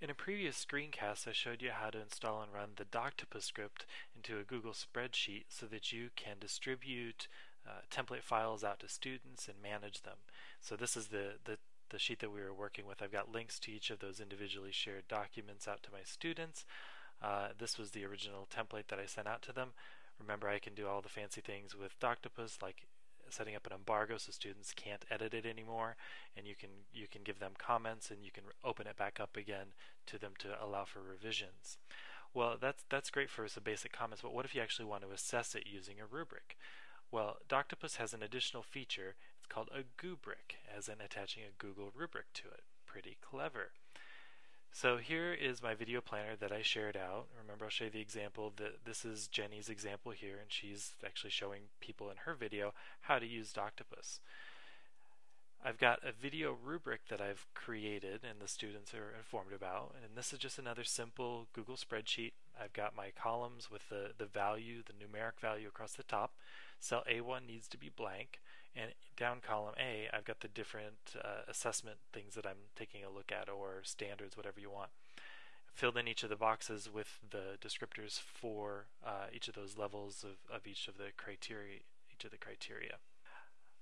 In a previous screencast I showed you how to install and run the Doctopus script into a Google spreadsheet so that you can distribute uh, template files out to students and manage them. So this is the, the, the sheet that we were working with. I've got links to each of those individually shared documents out to my students. Uh, this was the original template that I sent out to them. Remember I can do all the fancy things with Doctopus like setting up an embargo so students can't edit it anymore and you can you can give them comments and you can open it back up again to them to allow for revisions. Well, that's that's great for some basic comments, but what if you actually want to assess it using a rubric? Well, Doctopus has an additional feature. It's called a Goobric, as in attaching a Google rubric to it. Pretty clever. So here is my video planner that I shared out. Remember I'll show you the example that this is Jenny's example here and she's actually showing people in her video how to use Doctopus. I've got a video rubric that I've created and the students are informed about and this is just another simple Google spreadsheet. I've got my columns with the, the value, the numeric value across the top. Cell A1 needs to be blank and down column A I've got the different uh, assessment things that I'm taking a look at or standards, whatever you want. Filled in each of the boxes with the descriptors for uh, each of those levels of, of each of the criteria, each of the criteria.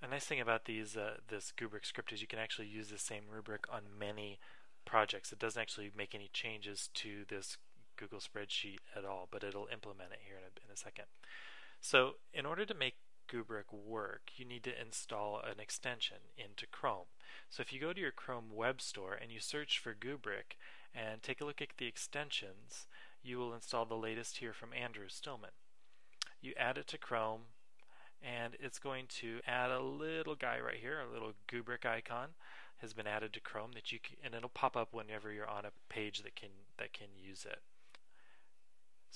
A nice thing about these uh, this Goobric script is you can actually use the same rubric on many projects. It doesn't actually make any changes to this Google spreadsheet at all, but it'll implement it here in a, in a second. So in order to make Goobric work, you need to install an extension into Chrome. So if you go to your Chrome web store and you search for Goobric and take a look at the extensions, you will install the latest here from Andrew Stillman. You add it to Chrome, and it's going to add a little guy right here, a little Goobric icon has been added to Chrome that you can, and it'll pop up whenever you're on a page that can that can use it.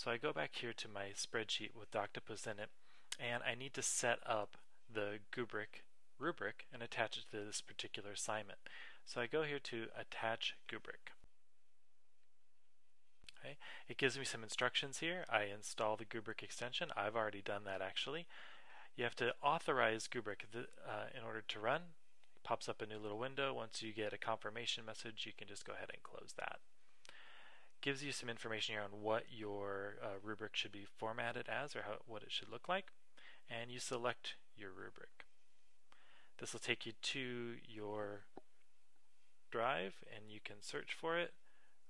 So I go back here to my spreadsheet with Doctopus in it, and I need to set up the Goobric rubric and attach it to this particular assignment. So I go here to attach Goobric. Okay. It gives me some instructions here. I install the Goobric extension. I've already done that actually. You have to authorize Goobric uh, in order to run. It pops up a new little window. Once you get a confirmation message, you can just go ahead and close that. Gives you some information here on what your uh, rubric should be formatted as or how, what it should look like. And you select your rubric. This will take you to your drive and you can search for it.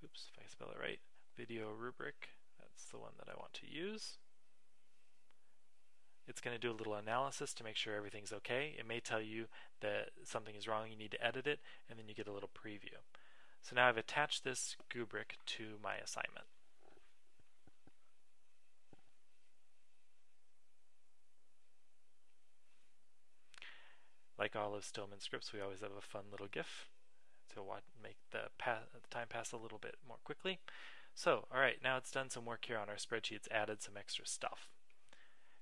Oops, if I spell it right. Video rubric. That's the one that I want to use. It's going to do a little analysis to make sure everything's okay. It may tell you that something is wrong, you need to edit it, and then you get a little preview. So now I've attached this Goobric to my assignment. Like all of Stillman's scripts, we always have a fun little GIF to make the, the time pass a little bit more quickly. So, alright, now it's done some work here on our spreadsheet. It's added some extra stuff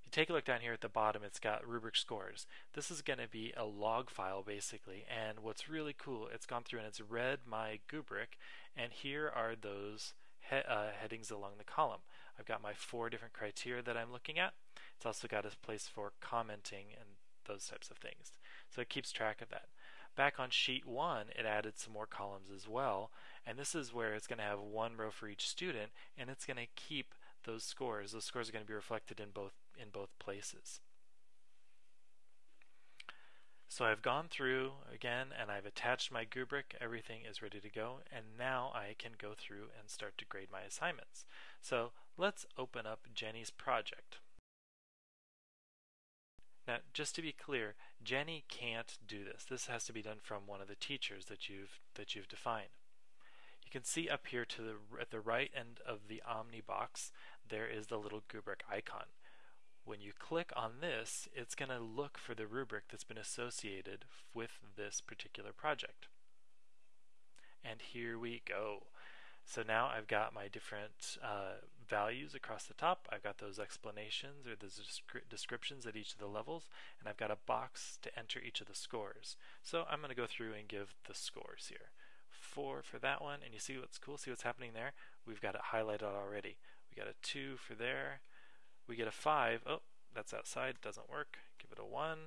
you take a look down here at the bottom, it's got rubric scores. This is going to be a log file basically, and what's really cool, it's gone through and it's read my Goobric, and here are those he uh, headings along the column. I've got my four different criteria that I'm looking at. It's also got a place for commenting and those types of things. So it keeps track of that. Back on sheet one, it added some more columns as well, and this is where it's going to have one row for each student, and it's going to keep those scores. Those scores are going to be reflected in both in both places. So I've gone through again and I've attached my Goobric, everything is ready to go, and now I can go through and start to grade my assignments. So let's open up Jenny's project. Now, just to be clear, Jenny can't do this. This has to be done from one of the teachers that you've that you've defined. You can see up here to the at the right end of the Omni box, there is the little Goobric icon. When you click on this, it's going to look for the rubric that's been associated with this particular project. And here we go. So now I've got my different uh, values across the top. I've got those explanations or those descri descriptions at each of the levels, and I've got a box to enter each of the scores. So I'm going to go through and give the scores here. Four for that one, and you see what's cool? See what's happening there? We've got it highlighted already. We got a two for there, we get a 5. Oh, that's outside, doesn't work. Give it a 1.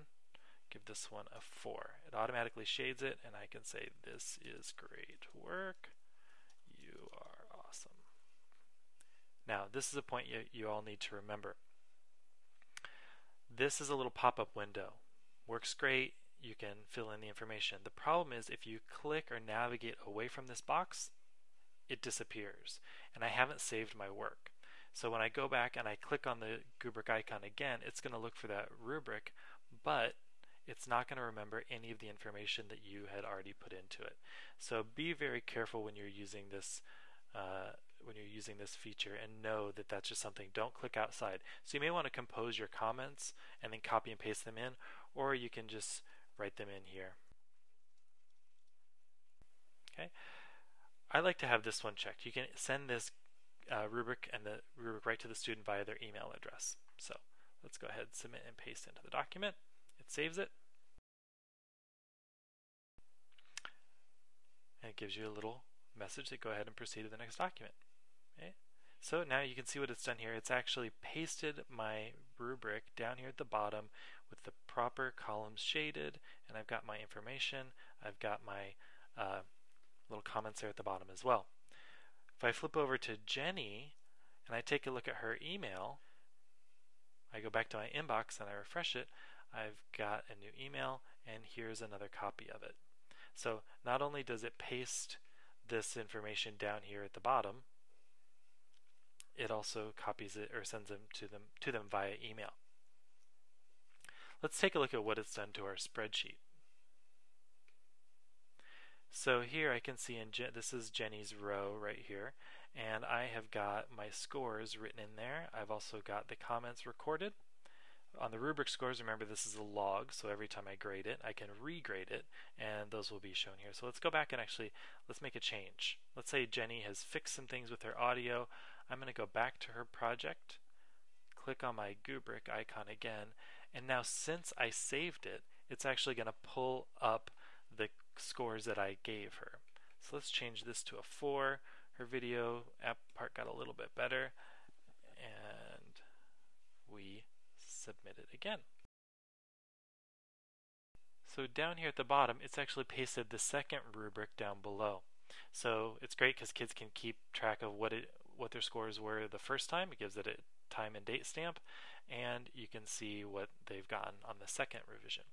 Give this one a 4. It automatically shades it, and I can say, this is great work. You are awesome. Now, this is a point you, you all need to remember. This is a little pop-up window. Works great. You can fill in the information. The problem is if you click or navigate away from this box, it disappears. And I haven't saved my work. So when I go back and I click on the Goobric icon again, it's going to look for that rubric, but it's not going to remember any of the information that you had already put into it. So be very careful when you're using this uh, when you're using this feature and know that that's just something. Don't click outside. So you may want to compose your comments and then copy and paste them in, or you can just write them in here. Okay. I like to have this one checked. You can send this uh, rubric and the rubric right to the student via their email address. So let's go ahead, submit and paste into the document. It saves it. And it gives you a little message to go ahead and proceed to the next document. Okay. So now you can see what it's done here. It's actually pasted my rubric down here at the bottom with the proper columns shaded, and I've got my information. I've got my uh, little comments there at the bottom as well. If I flip over to Jenny and I take a look at her email, I go back to my inbox and I refresh it, I've got a new email and here's another copy of it. So not only does it paste this information down here at the bottom, it also copies it or sends them to them to them via email. Let's take a look at what it's done to our spreadsheet. So here I can see in Je this is Jenny's row right here and I have got my scores written in there. I've also got the comments recorded. On the rubric scores, remember this is a log, so every time I grade it, I can regrade it, and those will be shown here. So let's go back and actually, let's make a change. Let's say Jenny has fixed some things with her audio. I'm going to go back to her project, click on my Goobric icon again, and now since I saved it, it's actually going to pull up the scores that I gave her. So let's change this to a 4. Her video app part got a little bit better, and we submit it again. So down here at the bottom, it's actually pasted the second rubric down below. So it's great because kids can keep track of what it what their scores were the first time. It gives it a time and date stamp, and you can see what they've gotten on the second revision.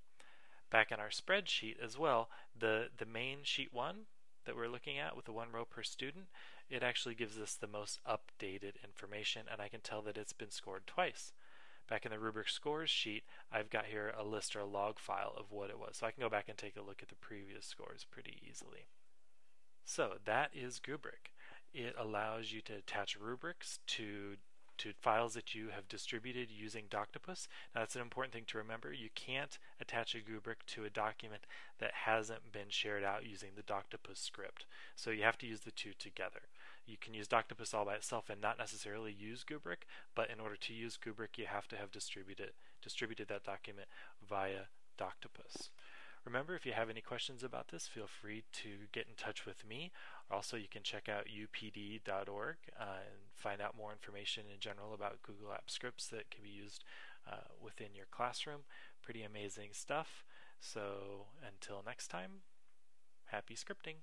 Back in our spreadsheet as well, the, the main sheet one that we're looking at with the one row per student, it actually gives us the most updated information, and I can tell that it's been scored twice. Back in the rubric scores sheet, I've got here a list or a log file of what it was. So I can go back and take a look at the previous scores pretty easily. So that is Goobric. It allows you to attach rubrics to to files that you have distributed using Doctopus. Now that's an important thing to remember. You can't attach a Goobric to a document that hasn't been shared out using the Doctopus script. So you have to use the two together. You can use Doctopus all by itself and not necessarily use Goobric, but in order to use Goobric you have to have distributed, distributed that document via Doctopus. Remember, if you have any questions about this, feel free to get in touch with me. Also, you can check out youpd.org uh, and find out more information in general about Google Apps scripts that can be used uh, within your classroom. Pretty amazing stuff. So, until next time, happy scripting.